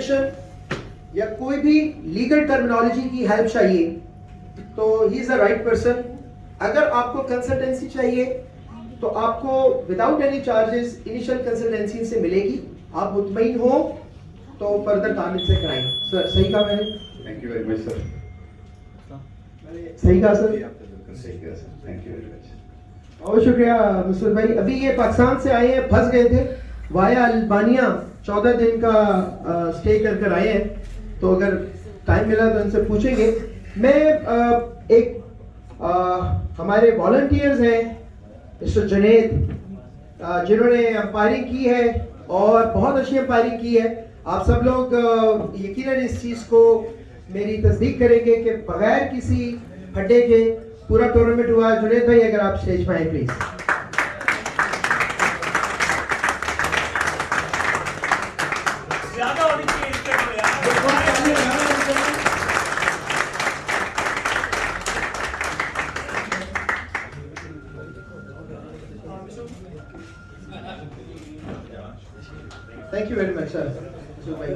Information یا کوئی بھی لیگل ٹرمنالوجی کی ہیلپ چاہیے تو ہی از دا رائٹ پرسن اگر آپ کو کنسلٹنسی چاہیے تو آپ کو without any charges initial consultancy سے ملے گی. آپ مطمئن ہو تو فردر تعمیر سے کرائیں. سر صحیح کہا میں نے؟ Thank you very much sir صحیح کہا سر صحیح کہا sir thank you very much بہت شکریہ مسعود بھائی. ابھی یہ پاکستان سے آئے ہیں پھنس گئے تھے. وایا البانیہ چودہ دن کا اسٹے کر کر آئے ہیں۔ تو اگر ٹائم ملا تو ان سے پوچھیں گے۔ میں ایک ہمارے والنٹیئرز ہیں مسٹر جنید جنہوں نے امپائرنگ کی ہے اور بہت اچھی امپائرنگ کی ہے۔ آپ سب لوگ یقیناً اس چیز کو میری تصدیق کریں گے کہ بغیر کسی پھڈے کے پورا ٹورنامنٹ ہوا۔ جنید بھائی، اگر آپ اسٹیج پہ آئیں پلیز زیادہ ہونی چاہیے اس پہ یار thank you very much sir